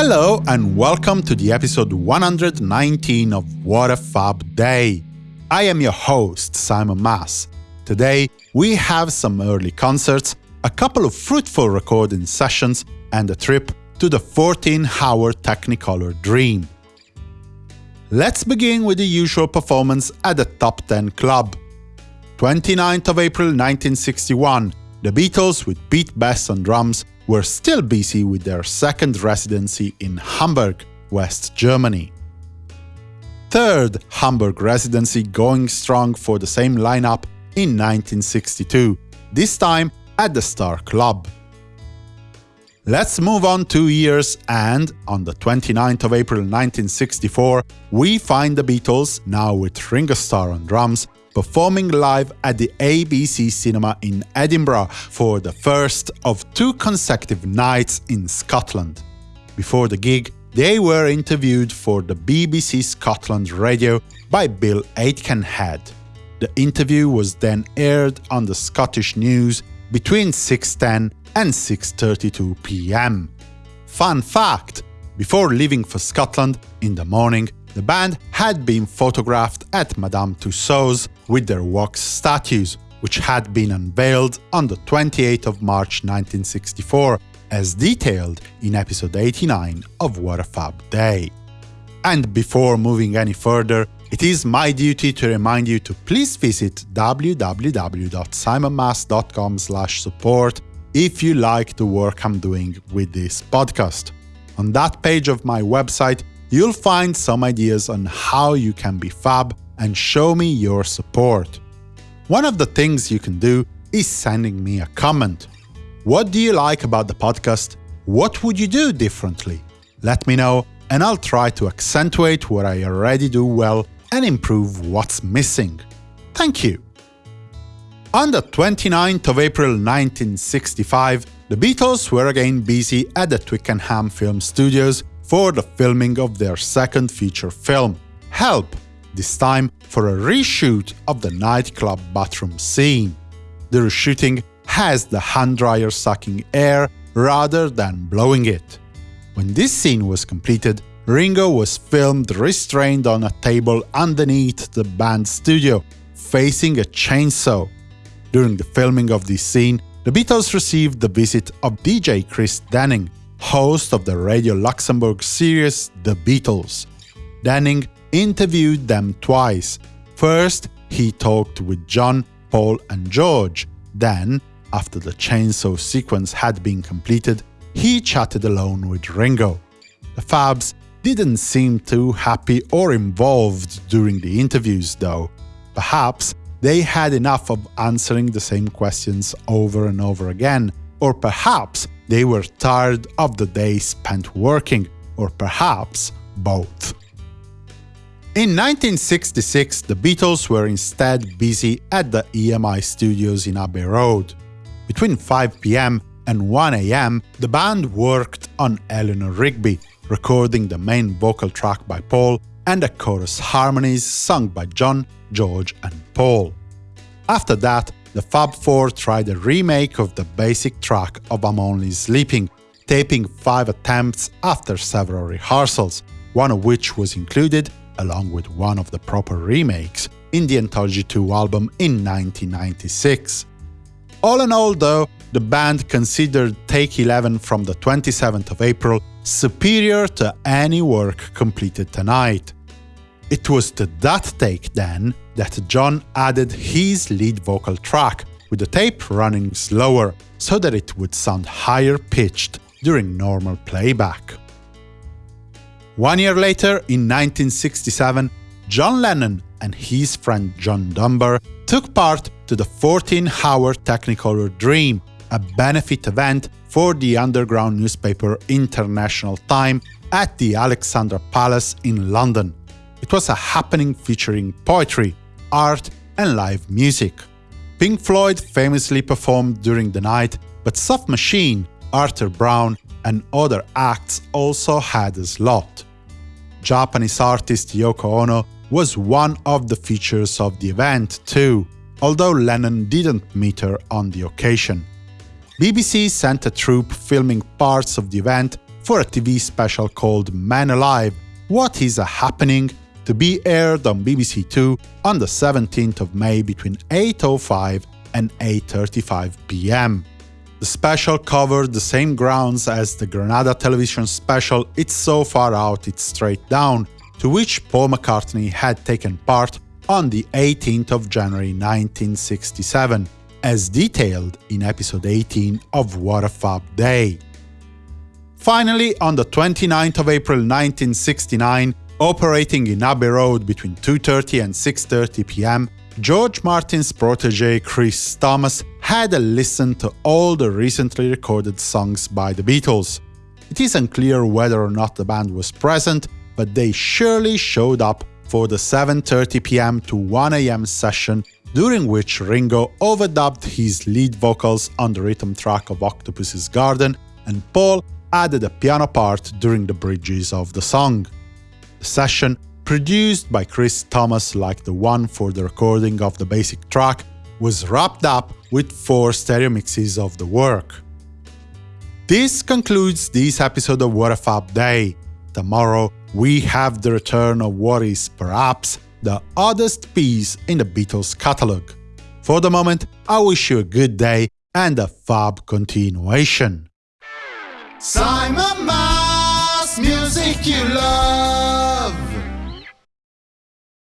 Hello and welcome to the episode 119 of What a Fab Day. I am your host, Simon Mas. Today, we have some early concerts, a couple of fruitful recording sessions, and a trip to the 14-hour Technicolor Dream. Let's begin with the usual performance at the Top 10 Club. 29th of April 1961, the Beatles with Pete Best on drums were still busy with their second residency in Hamburg, West Germany. Third Hamburg residency going strong for the same lineup in 1962, this time at the Star Club. Let's move on two years and, on the 29th of April 1964, we find the Beatles, now with Ringo Starr on drums, performing live at the ABC Cinema in Edinburgh for the first of two consecutive nights in Scotland. Before the gig, they were interviewed for the BBC Scotland Radio by Bill Aitkenhead. The interview was then aired on the Scottish News between 6.10 and 6.32 pm. Fun fact! Before leaving for Scotland in the morning, the band had been photographed at Madame Tussauds with their wax statues, which had been unveiled on the 28th of March 1964, as detailed in episode 89 of What a Fab Day. And before moving any further, it is my duty to remind you to please visit www.simonmas.com support if you like the work I'm doing with this podcast. On that page of my website, you'll find some ideas on how you can be fab and show me your support. One of the things you can do is sending me a comment. What do you like about the podcast? What would you do differently? Let me know, and I'll try to accentuate what I already do well and improve what's missing. Thank you! On the 29th of April 1965, the Beatles were again busy at the Twickenham Film Studios for the filming of their second feature film, Help, this time for a reshoot of the nightclub bathroom scene. The reshooting has the hand dryer sucking air rather than blowing it. When this scene was completed, Ringo was filmed restrained on a table underneath the band studio, facing a chainsaw. During the filming of this scene, the Beatles received the visit of DJ Chris Denning, host of the Radio Luxembourg series The Beatles. Denning interviewed them twice. First, he talked with John, Paul and George. Then, after the chainsaw sequence had been completed, he chatted alone with Ringo. The Fabs didn't seem too happy or involved during the interviews, though. Perhaps they had enough of answering the same questions over and over again, or perhaps they were tired of the day spent working, or perhaps both. In 1966, the Beatles were instead busy at the EMI studios in Abbey Road. Between 5 pm and 1 am, the band worked on Eleanor Rigby, recording the main vocal track by Paul and the chorus harmonies sung by John, George and Paul. After that, the Fab Four tried a remake of the basic track of I'm Only Sleeping, taping five attempts after several rehearsals, one of which was included, along with one of the proper remakes, in the Anthology 2 album in 1996. All in all, though, the band considered Take 11 from the 27th of April superior to any work completed tonight. It was to that take, then, that John added his lead vocal track, with the tape running slower, so that it would sound higher pitched during normal playback. One year later, in 1967, John Lennon and his friend John Dunbar took part to the 14-hour Technicolor Dream, a benefit event for the underground newspaper International Time at the Alexandra Palace in London. It was a happening featuring poetry, art and live music. Pink Floyd famously performed during the night, but Soft Machine, Arthur Brown and other acts also had a slot. Japanese artist Yoko Ono was one of the features of the event too, although Lennon didn't meet her on the occasion. BBC sent a troupe filming parts of the event for a TV special called Man Alive What is a Happening to be aired on BBC Two on the 17th of May between 8.05 and 8.35 pm. The special covered the same grounds as the Granada television special It's So Far Out It's Straight Down, to which Paul McCartney had taken part on the 18th of January 1967, as detailed in episode 18 of What a Fab Day. Finally, on the 29th of April 1969, operating in Abbey Road between 2.30 and 6.30 pm, George Martin's protege Chris Thomas had a listen to all the recently recorded songs by the Beatles. It is unclear whether or not the band was present, but they surely showed up for the 7.30 pm to 1am session during which Ringo overdubbed his lead vocals on the rhythm track of Octopus's Garden and Paul added a piano part during the bridges of the song. Session, produced by Chris Thomas like the one for the recording of the basic track, was wrapped up with four stereo mixes of the work. This concludes this episode of What a Fab Day. Tomorrow, we have the return of what is perhaps the oddest piece in the Beatles catalogue. For the moment, I wish you a good day and a fab continuation. Simon music you love.